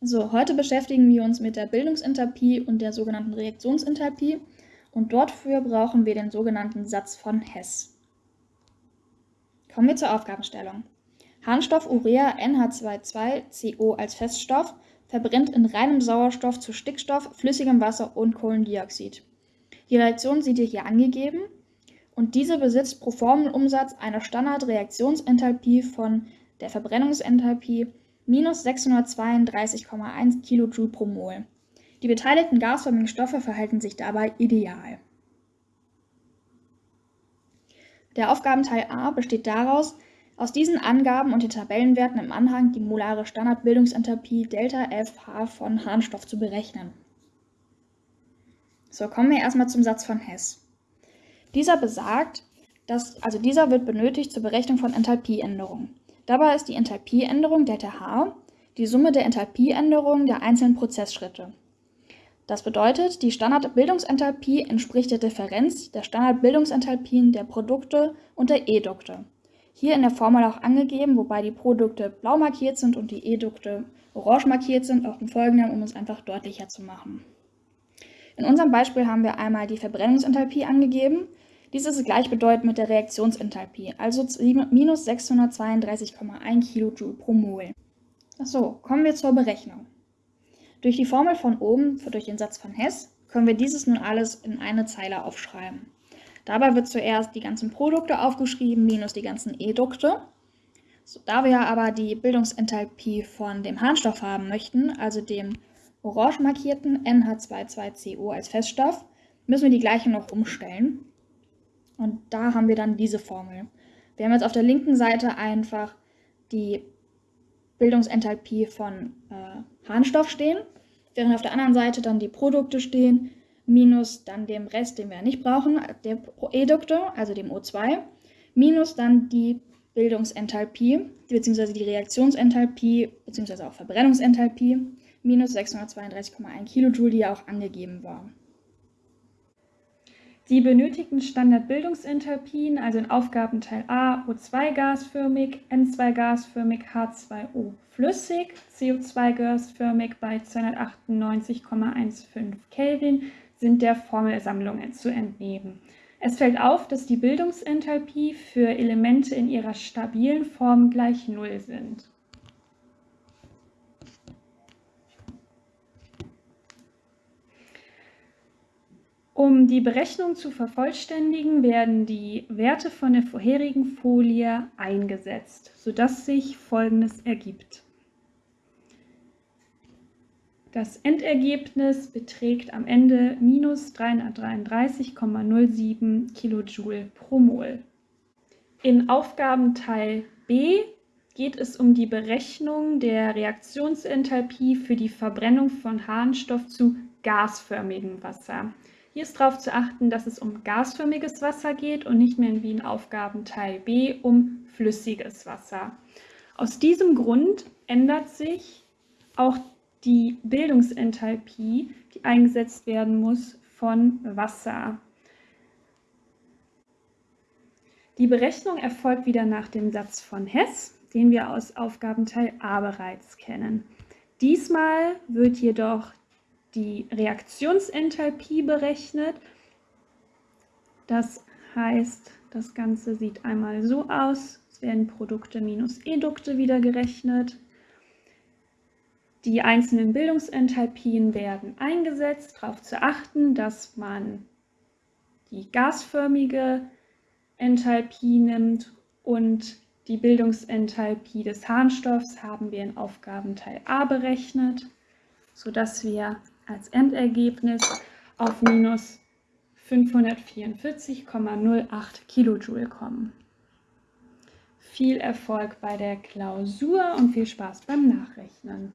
So, heute beschäftigen wir uns mit der Bildungsenthalpie und der sogenannten Reaktionsenthalpie und dafür brauchen wir den sogenannten Satz von Hess. Kommen wir zur Aufgabenstellung. Harnstoff Urea NH22CO als Feststoff verbrennt in reinem Sauerstoff zu Stickstoff, flüssigem Wasser und Kohlendioxid. Die Reaktion sieht ihr hier angegeben und diese besitzt pro Formelumsatz eine Standardreaktionsenthalpie von der Verbrennungsenthalpie minus 632,1 kJ pro Mol. Die beteiligten gasförmigen Stoffe verhalten sich dabei ideal. Der Aufgabenteil A besteht daraus, aus diesen Angaben und den Tabellenwerten im Anhang die molare Standardbildungsenthalpie ΔFH von Harnstoff zu berechnen. So, kommen wir erstmal zum Satz von Hess. Dieser besagt, dass, also dieser wird benötigt zur Berechnung von Enthalpieänderungen. Dabei ist die Enthalpieänderung ΔH die Summe der Enthalpieänderungen der einzelnen Prozessschritte. Das bedeutet, die Standardbildungsenthalpie entspricht der Differenz der Standardbildungsenthalpien der Produkte und der Edukte. Hier in der Formel auch angegeben, wobei die Produkte blau markiert sind und die Edukte orange markiert sind, auch im Folgenden, um es einfach deutlicher zu machen. In unserem Beispiel haben wir einmal die Verbrennungsenthalpie angegeben. Dies ist gleichbedeutend mit der Reaktionsenthalpie, also minus 632,1 kJ pro Mol. Achso, kommen wir zur Berechnung. Durch die Formel von oben, durch den Satz von Hess, können wir dieses nun alles in eine Zeile aufschreiben. Dabei wird zuerst die ganzen Produkte aufgeschrieben, minus die ganzen Edukte. So, da wir aber die Bildungsenthalpie von dem Harnstoff haben möchten, also dem orange markierten NH22CO als Feststoff, müssen wir die Gleichung noch umstellen. Und da haben wir dann diese Formel. Wir haben jetzt auf der linken Seite einfach die Bildungsenthalpie von äh, Harnstoff stehen, während auf der anderen Seite dann die Produkte stehen, minus dann dem Rest, den wir nicht brauchen, der Edukte, also dem O2, minus dann die Bildungsenthalpie, beziehungsweise die Reaktionsenthalpie, beziehungsweise auch Verbrennungsenthalpie, minus 632,1 kJ, die ja auch angegeben war. Die benötigten Standardbildungsenthalpien, also in Aufgabenteil A O2 gasförmig, N2 gasförmig, H2O flüssig, CO2 gasförmig bei 298,15 Kelvin, sind der Formelsammlung zu entnehmen. Es fällt auf, dass die Bildungsenthalpie für Elemente in ihrer stabilen Form gleich Null sind. Um die Berechnung zu vervollständigen, werden die Werte von der vorherigen Folie eingesetzt, sodass sich Folgendes ergibt. Das Endergebnis beträgt am Ende minus 333,07 kJ pro Mol. In Aufgabenteil B geht es um die Berechnung der Reaktionsenthalpie für die Verbrennung von Harnstoff zu gasförmigem Wasser. Hier ist darauf zu achten, dass es um gasförmiges Wasser geht und nicht mehr wie in Aufgabenteil B um flüssiges Wasser. Aus diesem Grund ändert sich auch die Bildungsenthalpie, die eingesetzt werden muss von Wasser. Die Berechnung erfolgt wieder nach dem Satz von Hess, den wir aus Aufgabenteil A bereits kennen. Diesmal wird jedoch die Reaktionsenthalpie berechnet. Das heißt, das Ganze sieht einmal so aus. Es werden Produkte minus Edukte wieder gerechnet. Die einzelnen Bildungsenthalpien werden eingesetzt, darauf zu achten, dass man die gasförmige Enthalpie nimmt und die Bildungsenthalpie des Harnstoffs haben wir in Aufgabenteil A berechnet, sodass wir als Endergebnis auf minus 544,08 Kilojoule kommen. Viel Erfolg bei der Klausur und viel Spaß beim Nachrechnen.